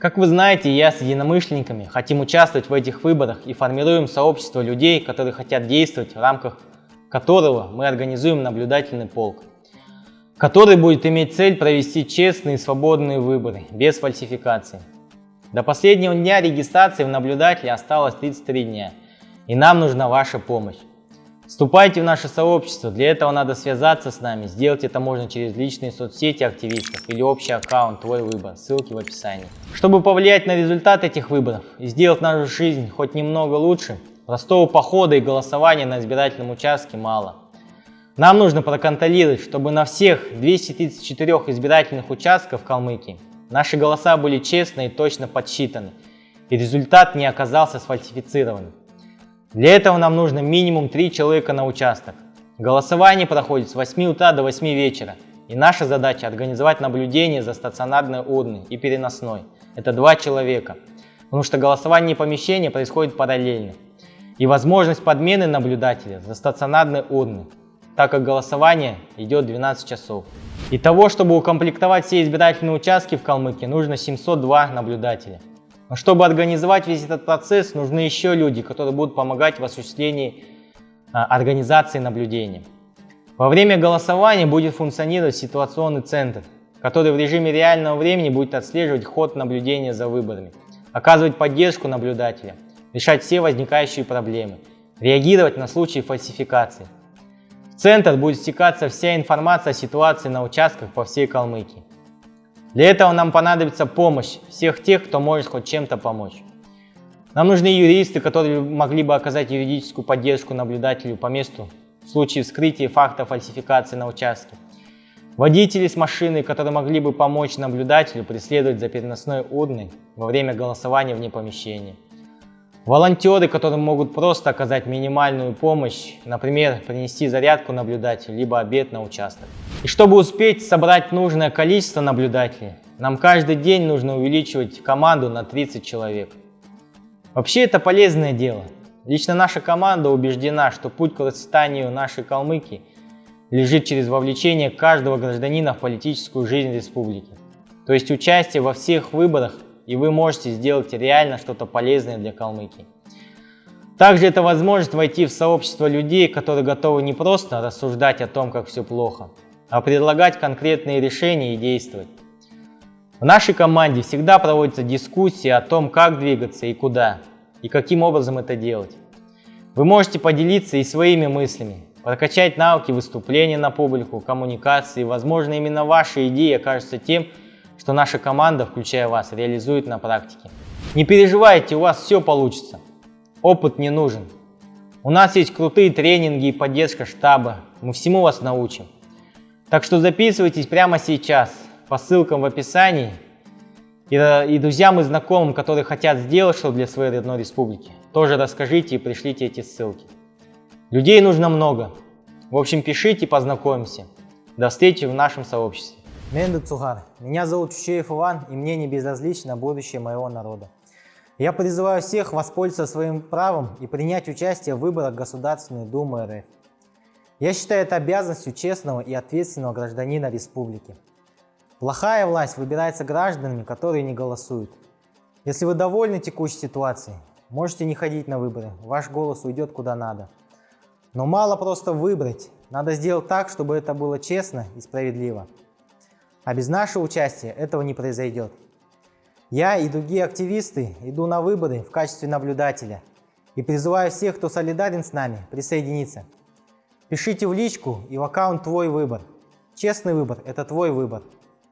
Как вы знаете, я с единомышленниками хотим участвовать в этих выборах и формируем сообщество людей, которые хотят действовать, в рамках которого мы организуем наблюдательный полк, который будет иметь цель провести честные и свободные выборы, без фальсификации. До последнего дня регистрации в наблюдателе осталось 33 дня, и нам нужна ваша помощь. Вступайте в наше сообщество, для этого надо связаться с нами, сделать это можно через личные соцсети активистов или общий аккаунт «Твой выбор», ссылки в описании. Чтобы повлиять на результат этих выборов и сделать нашу жизнь хоть немного лучше, простого похода и голосования на избирательном участке мало. Нам нужно проконтролировать, чтобы на всех 234 избирательных участках в Калмыкии наши голоса были честно и точно подсчитаны, и результат не оказался сфальсифицированным. Для этого нам нужно минимум 3 человека на участок. Голосование проходит с 8 утра до 8 вечера. И наша задача организовать наблюдение за стационарной урной и переносной. Это два человека. Потому что голосование помещения происходит параллельно. И возможность подмены наблюдателя за стационарной урной, так как голосование идет 12 часов. И того, чтобы укомплектовать все избирательные участки в Калмыкии, нужно 702 наблюдателя. Но чтобы организовать весь этот процесс, нужны еще люди, которые будут помогать в осуществлении а, организации наблюдения. Во время голосования будет функционировать ситуационный центр, который в режиме реального времени будет отслеживать ход наблюдения за выборами, оказывать поддержку наблюдателя, решать все возникающие проблемы, реагировать на случаи фальсификации. В центр будет стекаться вся информация о ситуации на участках по всей Калмыкии. Для этого нам понадобится помощь всех тех, кто может хоть чем-то помочь. Нам нужны юристы, которые могли бы оказать юридическую поддержку наблюдателю по месту в случае вскрытия факта фальсификации на участке. Водители с машиной, которые могли бы помочь наблюдателю преследовать за переносной урной во время голосования вне помещения. Волонтеры, которые могут просто оказать минимальную помощь, например, принести зарядку наблюдателю, либо обед на участок. И чтобы успеть собрать нужное количество наблюдателей, нам каждый день нужно увеличивать команду на 30 человек. Вообще это полезное дело. Лично наша команда убеждена, что путь к процветанию нашей Калмыкии лежит через вовлечение каждого гражданина в политическую жизнь республики. То есть участие во всех выборах и вы можете сделать реально что-то полезное для Калмыкии. Также это возможность войти в сообщество людей, которые готовы не просто рассуждать о том, как все плохо, а предлагать конкретные решения и действовать. В нашей команде всегда проводятся дискуссии о том, как двигаться и куда, и каким образом это делать. Вы можете поделиться и своими мыслями, прокачать навыки выступления на публику, коммуникации. Возможно, именно ваши идеи окажутся тем, что наша команда, включая вас, реализует на практике. Не переживайте, у вас все получится. Опыт не нужен. У нас есть крутые тренинги и поддержка штаба. Мы всему вас научим. Так что записывайтесь прямо сейчас по ссылкам в описании. И, и друзьям и знакомым, которые хотят сделать что-то для своей родной республики, тоже расскажите и пришлите эти ссылки. Людей нужно много. В общем, пишите, познакомимся. До встречи в нашем сообществе. Менду Цугар. Меня зовут Чучеев Иван, и мне не безразлично будущее моего народа. Я призываю всех воспользоваться своим правом и принять участие в выборах Государственной Думы РФ. Я считаю это обязанностью честного и ответственного гражданина республики. Плохая власть выбирается гражданами, которые не голосуют. Если вы довольны текущей ситуацией, можете не ходить на выборы, ваш голос уйдет куда надо. Но мало просто выбрать, надо сделать так, чтобы это было честно и справедливо. А без нашего участия этого не произойдет. Я и другие активисты иду на выборы в качестве наблюдателя и призываю всех, кто солидарен с нами, присоединиться. Пишите в личку и в аккаунт «Твой выбор». Честный выбор – это твой выбор.